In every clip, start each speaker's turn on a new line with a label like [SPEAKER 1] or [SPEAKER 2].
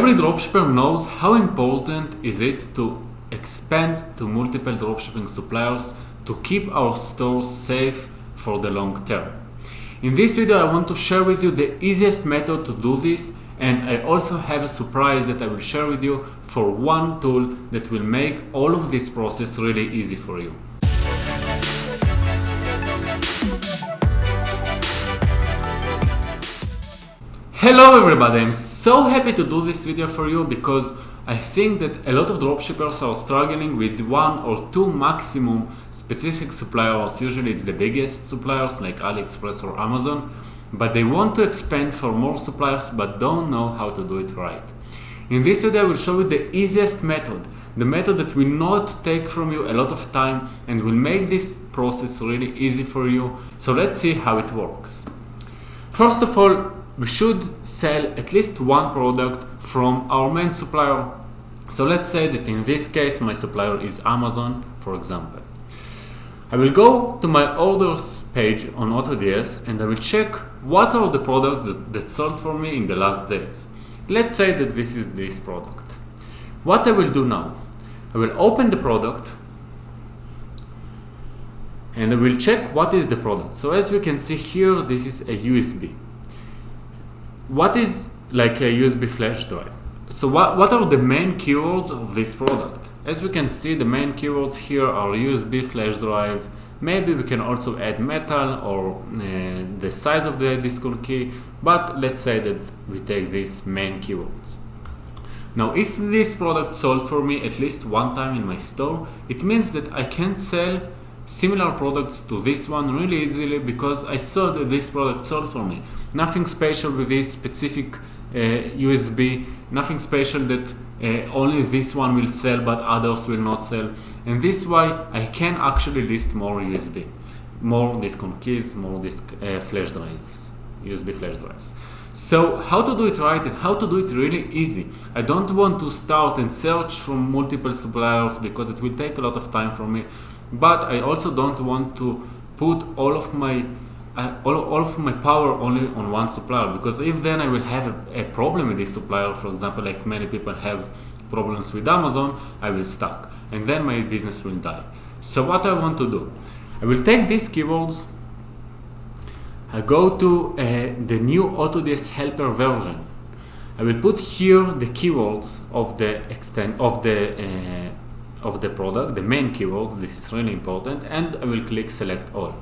[SPEAKER 1] Every dropshipper knows how important is it to expand to multiple dropshipping suppliers to keep our stores safe for the long term. In this video I want to share with you the easiest method to do this and I also have a surprise that I will share with you for one tool that will make all of this process really easy for you. Hello everybody, I'm so happy to do this video for you because I think that a lot of dropshippers are struggling with one or two maximum specific suppliers. Usually it's the biggest suppliers like AliExpress or Amazon, but they want to expand for more suppliers but don't know how to do it right. In this video I will show you the easiest method, the method that will not take from you a lot of time and will make this process really easy for you. So let's see how it works. First of all, we should sell at least one product from our main supplier. So let's say that in this case my supplier is Amazon, for example. I will go to my orders page on AutoDS and I will check what are the products that, that sold for me in the last days. Let's say that this is this product. What I will do now, I will open the product and I will check what is the product. So as we can see here, this is a USB what is like a USB flash drive? So what, what are the main keywords of this product? As we can see, the main keywords here are USB flash drive. Maybe we can also add metal or uh, the size of the disk on key, but let's say that we take these main keywords. Now, if this product sold for me at least one time in my store, it means that I can sell similar products to this one really easily because I saw that this product sold for me. Nothing special with this specific uh, USB, nothing special that uh, only this one will sell but others will not sell. And this why I can actually list more USB, more disk on keys, more disk uh, flash drives, USB flash drives. So how to do it right and how to do it really easy. I don't want to start and search from multiple suppliers because it will take a lot of time for me but I also don't want to put all of my uh, all, all of my power only on one supplier because if then I will have a, a, problem with this supplier for example like many people have problems with Amazon I will stuck and then my business will die. So what I want to do? I will take these keywords I go to uh, the new AutoDS helper version. I will put here the keywords of the extent of the uh, of the product, the main keyword, this is really important, and I will click select all.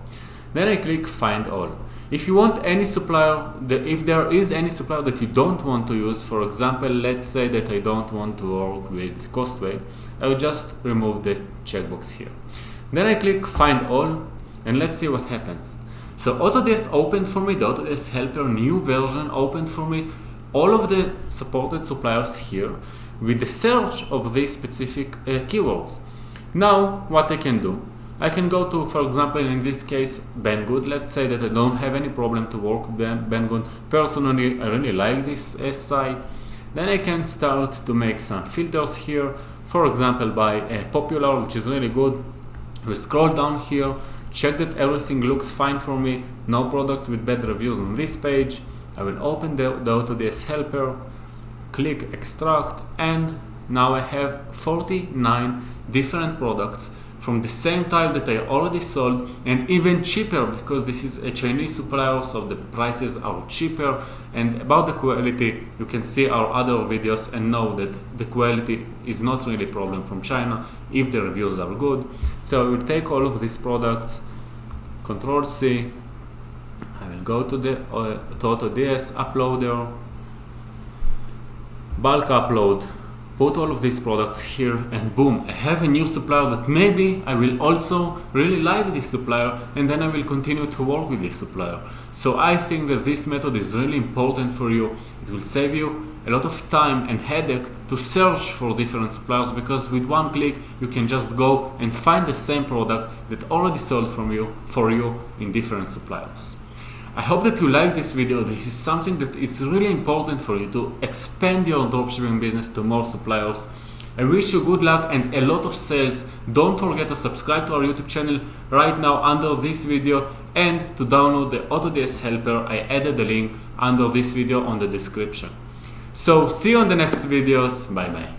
[SPEAKER 1] Then I click find all. If you want any supplier, if there is any supplier that you don't want to use, for example, let's say that I don't want to work with Costway, I will just remove the checkbox here. Then I click find all, and let's see what happens. So AutoDS opened for me, the AutoDS Helper new version opened for me all of the supported suppliers here with the search of these specific uh, keywords. Now, what I can do, I can go to, for example, in this case, Banggood. Let's say that I don't have any problem to work with Banggood. Personally, I really like this uh, site. Then I can start to make some filters here. For example, by uh, popular, which is really good. We scroll down here, check that everything looks fine for me. No products with bad reviews on this page. I will open the, the AutoDS helper click extract and now I have 49 different products from the same type that I already sold and even cheaper because this is a Chinese supplier so the prices are cheaper and about the quality you can see our other videos and know that the quality is not really a problem from China if the reviews are good. So I will take all of these products control C I will go to the uh, AutoDS uploader bulk upload, put all of these products here and boom, I have a new supplier that maybe I will also really like this supplier and then I will continue to work with this supplier. So I think that this method is really important for you. It will save you a lot of time and headache to search for different suppliers because with one click you can just go and find the same product that already sold from you for you in different suppliers. I hope that you like this video. This is something that is really important for you to expand your dropshipping business to more suppliers. I wish you good luck and a lot of sales. Don't forget to subscribe to our YouTube channel right now under this video and to download the AutoDS helper. I added the link under this video on the description. So see you on the next videos. Bye bye.